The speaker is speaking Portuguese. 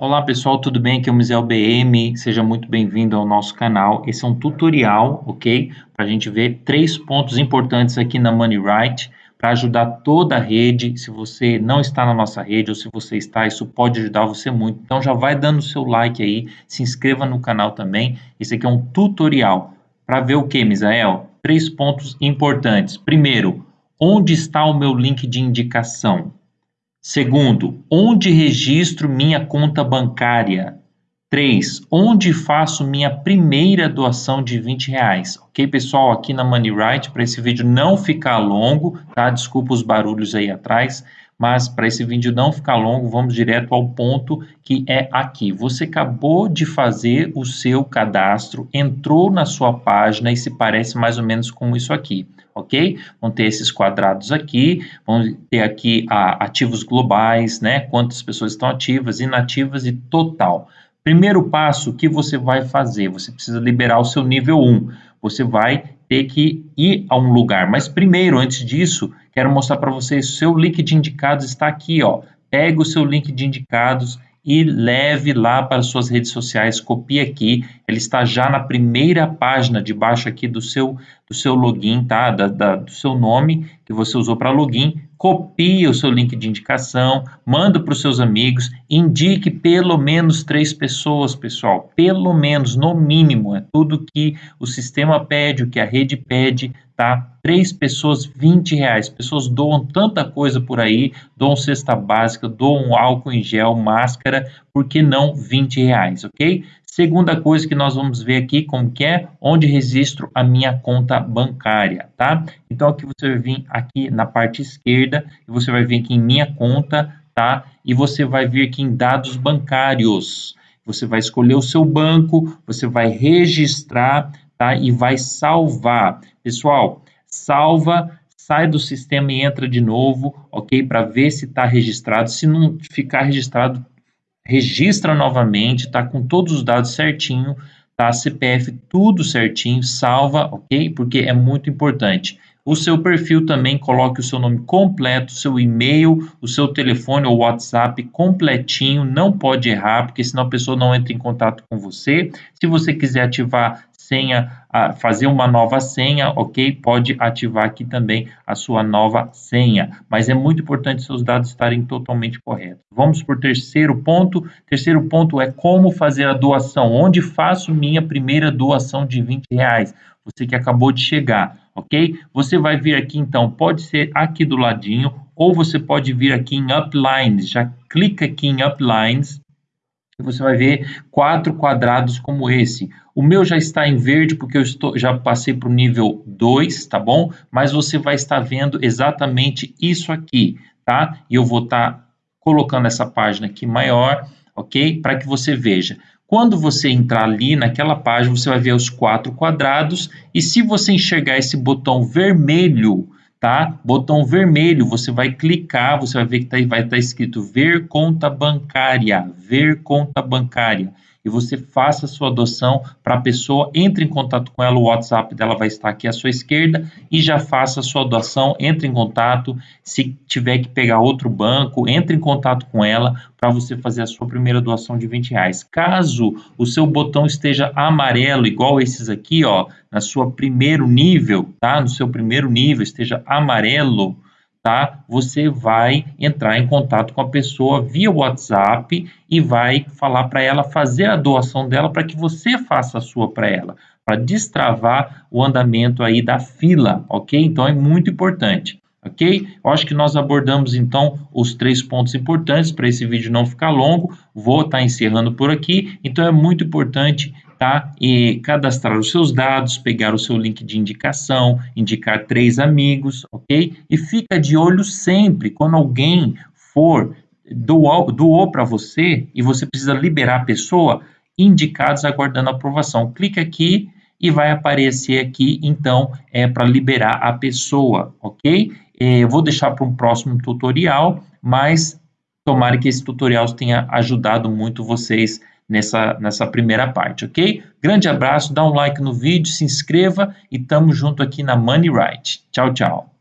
Olá pessoal, tudo bem? Aqui é o Misel BM, seja muito bem-vindo ao nosso canal. Esse é um tutorial, ok? Para a gente ver três pontos importantes aqui na MoneyRight para ajudar toda a rede. Se você não está na nossa rede ou se você está, isso pode ajudar você muito. Então já vai dando o seu like aí, se inscreva no canal também. Esse aqui é um tutorial para ver o que, Misael? Três pontos importantes. Primeiro, onde está o meu link de indicação? Segundo, onde registro minha conta bancária? 3. Onde faço minha primeira doação de 20 reais? Ok, pessoal? Aqui na MoneyRight, para esse vídeo não ficar longo, tá? Desculpa os barulhos aí atrás, mas para esse vídeo não ficar longo, vamos direto ao ponto que é aqui. Você acabou de fazer o seu cadastro, entrou na sua página e se parece mais ou menos com isso aqui ok? Vão ter esses quadrados aqui, vão ter aqui a, ativos globais, né? Quantas pessoas estão ativas, inativas e total. Primeiro passo, o que você vai fazer? Você precisa liberar o seu nível 1. Você vai ter que ir a um lugar. Mas primeiro, antes disso, quero mostrar para vocês, seu link de indicados está aqui, ó. Pega o seu link de indicados e leve lá para suas redes sociais, copie aqui, ele está já na primeira página de baixo aqui do seu, do seu login, tá? Da, da do seu nome que você usou para login, copie o seu link de indicação, manda para os seus amigos, indique pelo menos três pessoas, pessoal, pelo menos, no mínimo, é tudo que o sistema pede, o que a rede pede, tá? Três pessoas, 20 reais. Pessoas doam tanta coisa por aí, doam cesta básica, doam álcool em gel, máscara, por que não 20 reais, ok? Segunda coisa que nós vamos ver aqui, como que é, onde registro a minha conta bancária, tá? Então, aqui você vai vir aqui na parte esquerda, e você vai vir aqui em minha conta, tá? E você vai vir aqui em dados bancários. Você vai escolher o seu banco, você vai registrar, tá? E vai salvar. Pessoal, salva, sai do sistema e entra de novo, ok? Para ver se está registrado. Se não ficar registrado, registra novamente, tá? Com todos os dados certinho, tá? CPF tudo certinho, salva, ok? Porque é muito importante. O seu perfil também coloque o seu nome completo, seu e-mail, o seu telefone ou WhatsApp completinho, não pode errar, porque senão a pessoa não entra em contato com você. Se você quiser ativar senha, fazer uma nova senha, ok? Pode ativar aqui também a sua nova senha, mas é muito importante seus dados estarem totalmente corretos. Vamos por terceiro ponto. Terceiro ponto é como fazer a doação. Onde faço minha primeira doação de 20 reais? Você que acabou de chegar, ok? Você vai vir aqui então, pode ser aqui do ladinho, ou você pode vir aqui em Uplines. Já clica aqui em Uplines você vai ver quatro quadrados como esse. O meu já está em verde porque eu estou, já passei para o nível 2, tá bom? Mas você vai estar vendo exatamente isso aqui, tá? E eu vou estar colocando essa página aqui maior, ok? Para que você veja. Quando você entrar ali naquela página, você vai ver os quatro quadrados e se você enxergar esse botão vermelho, tá? Botão vermelho, você vai clicar, você vai ver que tá, vai estar tá escrito ver conta bancária, ver conta bancária e você faça a sua adoção para a pessoa, entre em contato com ela, o WhatsApp dela vai estar aqui à sua esquerda e já faça a sua doação, entre em contato, se tiver que pegar outro banco, entre em contato com ela para você fazer a sua primeira doação de 20 reais. Caso o seu botão esteja amarelo, igual esses aqui, ó, na sua primeiro nível, tá? No seu primeiro nível esteja amarelo, tá? Você vai entrar em contato com a pessoa via WhatsApp e vai falar para ela fazer a doação dela para que você faça a sua para ela, para destravar o andamento aí da fila, ok? Então é muito importante. Ok? Eu acho que nós abordamos então os três pontos importantes para esse vídeo não ficar longo. Vou estar tá encerrando por aqui. Então é muito importante tá? E cadastrar os seus dados, pegar o seu link de indicação, indicar três amigos, ok? E fica de olho sempre quando alguém for doou, doou para você e você precisa liberar a pessoa, indicados aguardando aprovação. Clique aqui e vai aparecer aqui, então, é para liberar a pessoa, ok? É, eu vou deixar para um próximo tutorial, mas tomara que esse tutorial tenha ajudado muito vocês nessa, nessa primeira parte, ok? Grande abraço, dá um like no vídeo, se inscreva e tamo junto aqui na Money Right. Tchau, tchau.